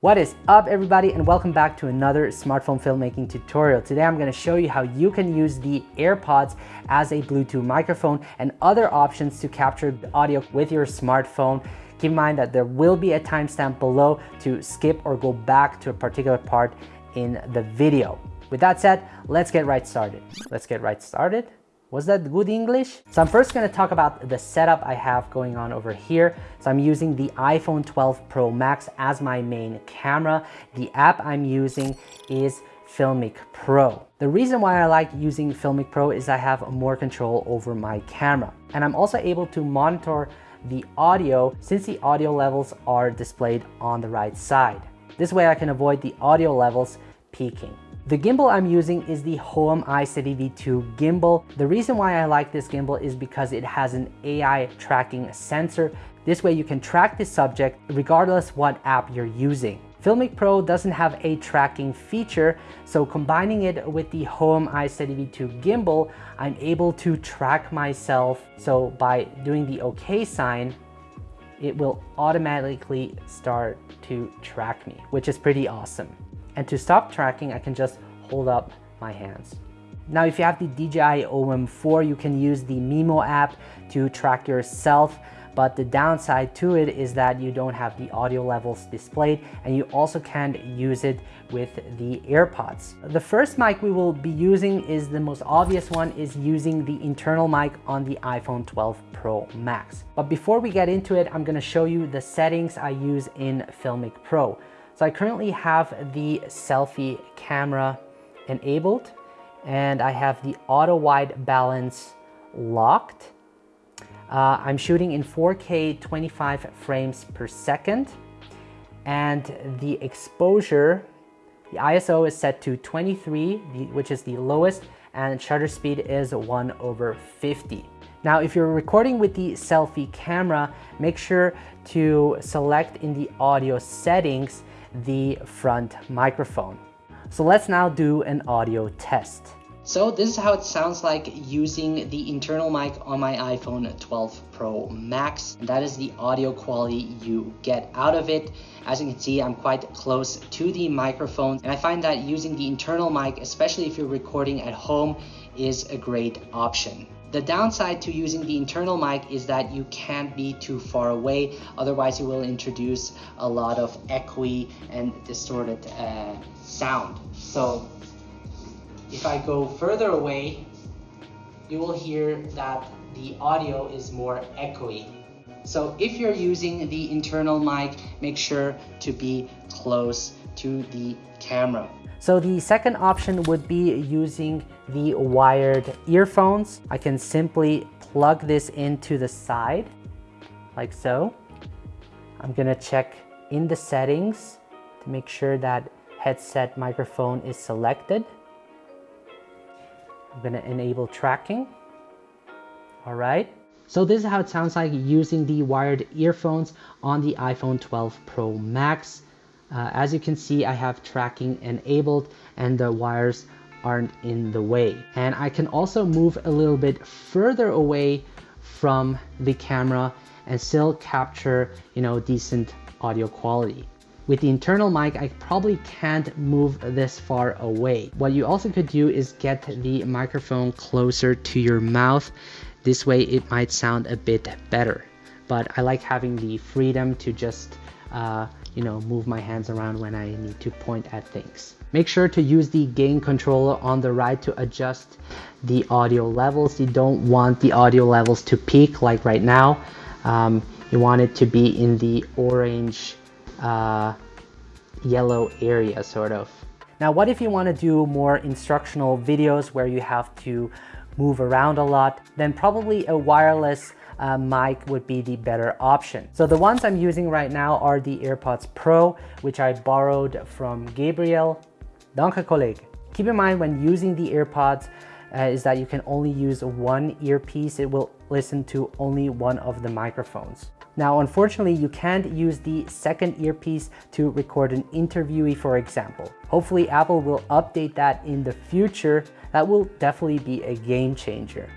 What is up everybody and welcome back to another smartphone filmmaking tutorial. Today I'm going to show you how you can use the AirPods as a Bluetooth microphone and other options to capture audio with your smartphone. Keep in mind that there will be a timestamp below to skip or go back to a particular part in the video. With that said, let's get right started. Let's get right started. Was that good English? So I'm first gonna talk about the setup I have going on over here. So I'm using the iPhone 12 Pro Max as my main camera. The app I'm using is Filmic Pro. The reason why I like using Filmic Pro is I have more control over my camera. And I'm also able to monitor the audio since the audio levels are displayed on the right side. This way I can avoid the audio levels peaking. The gimbal I'm using is the Hohem iSteady V2 gimbal. The reason why I like this gimbal is because it has an AI tracking sensor. This way you can track the subject regardless what app you're using. Filmic Pro doesn't have a tracking feature, so combining it with the Hohem iSteady V2 gimbal, I'm able to track myself. So by doing the OK sign, it will automatically start to track me, which is pretty awesome. And to stop tracking, I can just hold up my hands. Now, if you have the DJI OM4, you can use the Mimo app to track yourself. But the downside to it is that you don't have the audio levels displayed and you also can't use it with the AirPods. The first mic we will be using is the most obvious one is using the internal mic on the iPhone 12 Pro Max. But before we get into it, I'm gonna show you the settings I use in Filmic Pro. So I currently have the selfie camera enabled and I have the auto white balance locked. Uh, I'm shooting in 4K 25 frames per second and the exposure, the ISO is set to 23, which is the lowest and shutter speed is 1 over 50. Now, if you're recording with the selfie camera, make sure to select in the audio settings the front microphone. So let's now do an audio test. So this is how it sounds like using the internal mic on my iPhone 12 Pro Max. That is the audio quality you get out of it. As you can see, I'm quite close to the microphone and I find that using the internal mic, especially if you're recording at home, is a great option. The downside to using the internal mic is that you can't be too far away, otherwise you will introduce a lot of echoey and distorted uh, sound. So if I go further away, you will hear that the audio is more echoey. So if you're using the internal mic, make sure to be close to the camera. So the second option would be using the wired earphones. I can simply plug this into the side like so. I'm gonna check in the settings to make sure that headset microphone is selected. I'm gonna enable tracking. All right. So this is how it sounds like using the wired earphones on the iPhone 12 Pro Max. Uh, as you can see, I have tracking enabled and the wires aren't in the way. And I can also move a little bit further away from the camera and still capture, you know, decent audio quality. With the internal mic, I probably can't move this far away. What you also could do is get the microphone closer to your mouth. This way it might sound a bit better. But I like having the freedom to just uh, you know, move my hands around when I need to point at things. Make sure to use the gain controller on the right to adjust the audio levels. You don't want the audio levels to peak like right now. Um, you want it to be in the orange, uh, yellow area sort of. Now, what if you want to do more instructional videos where you have to move around a lot? Then probably a wireless uh, mic would be the better option. So the ones I'm using right now are the AirPods Pro, which I borrowed from Gabriel. Danke, Kollege. Keep in mind when using the AirPods uh, is that you can only use one earpiece. It will listen to only one of the microphones. Now, unfortunately, you can't use the second earpiece to record an interviewee, for example. Hopefully, Apple will update that in the future. That will definitely be a game changer.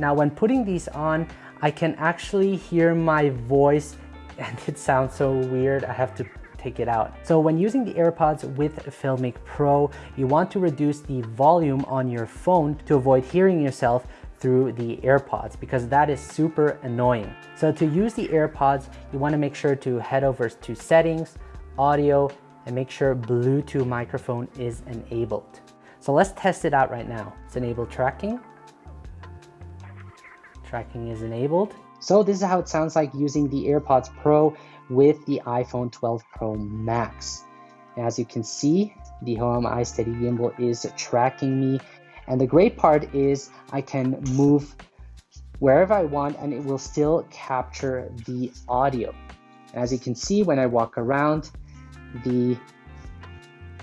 Now when putting these on, I can actually hear my voice and it sounds so weird. I have to take it out. So when using the AirPods with Filmic Pro, you want to reduce the volume on your phone to avoid hearing yourself through the AirPods because that is super annoying. So to use the AirPods, you wanna make sure to head over to settings, audio, and make sure Bluetooth microphone is enabled. So let's test it out right now. It's enabled tracking. Tracking is enabled. So this is how it sounds like using the AirPods Pro with the iPhone 12 Pro Max. As you can see, the Hohem iSteady gimbal is tracking me. And the great part is I can move wherever I want and it will still capture the audio. As you can see, when I walk around, the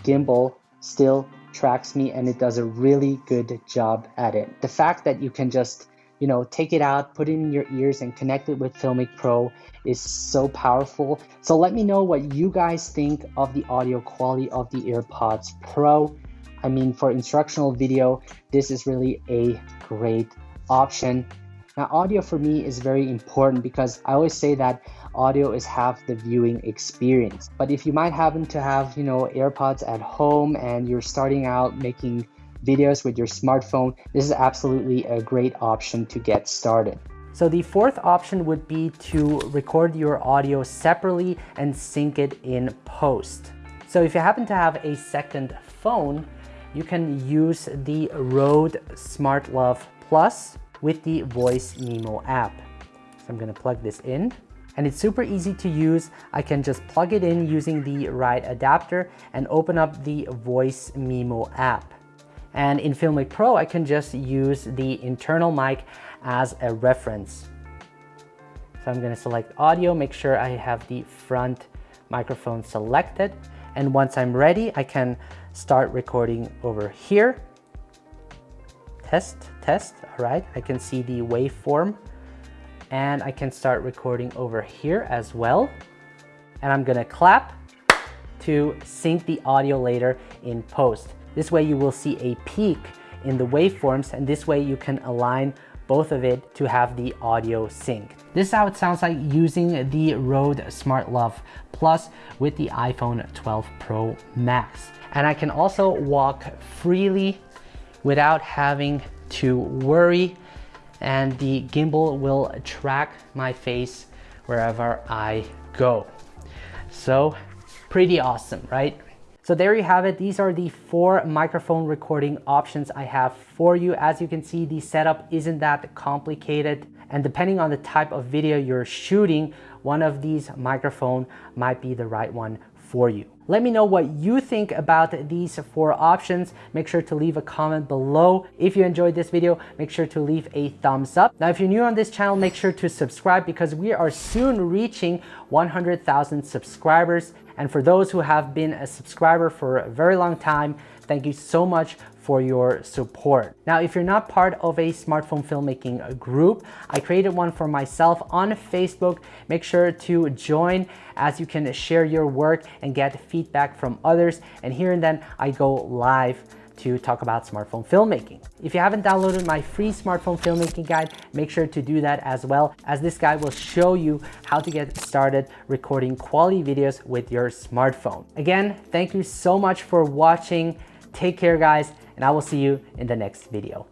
gimbal still tracks me and it does a really good job at it. The fact that you can just you know, take it out, put it in your ears and connect it with Filmic Pro is so powerful. So let me know what you guys think of the audio quality of the AirPods Pro. I mean, for instructional video, this is really a great option. Now, audio for me is very important because I always say that audio is half the viewing experience. But if you might happen to have, you know, AirPods at home and you're starting out making videos with your smartphone, this is absolutely a great option to get started. So the fourth option would be to record your audio separately and sync it in post. So if you happen to have a second phone, you can use the Rode SmartLav Plus with the Voice Memo app. So I'm gonna plug this in and it's super easy to use. I can just plug it in using the right adapter and open up the Voice Memo app. And in Filmic Pro, I can just use the internal mic as a reference. So I'm gonna select audio, make sure I have the front microphone selected. And once I'm ready, I can start recording over here. Test, test, all right. I can see the waveform and I can start recording over here as well. And I'm gonna clap to sync the audio later in post. This way you will see a peak in the waveforms and this way you can align both of it to have the audio sync. This is how it sounds like using the Rode SmartLav Plus with the iPhone 12 Pro Max. And I can also walk freely without having to worry and the gimbal will track my face wherever I go. So pretty awesome, right? So there you have it. These are the four microphone recording options I have for you. As you can see, the setup isn't that complicated. And depending on the type of video you're shooting, one of these microphone might be the right one for you. Let me know what you think about these four options. Make sure to leave a comment below. If you enjoyed this video, make sure to leave a thumbs up. Now, if you're new on this channel, make sure to subscribe because we are soon reaching 100,000 subscribers. And for those who have been a subscriber for a very long time, thank you so much for your support. Now, if you're not part of a smartphone filmmaking group, I created one for myself on Facebook. Make sure to join as you can share your work and get feedback from others. And here and then I go live to talk about smartphone filmmaking. If you haven't downloaded my free smartphone filmmaking guide, make sure to do that as well, as this guide will show you how to get started recording quality videos with your smartphone. Again, thank you so much for watching. Take care, guys, and I will see you in the next video.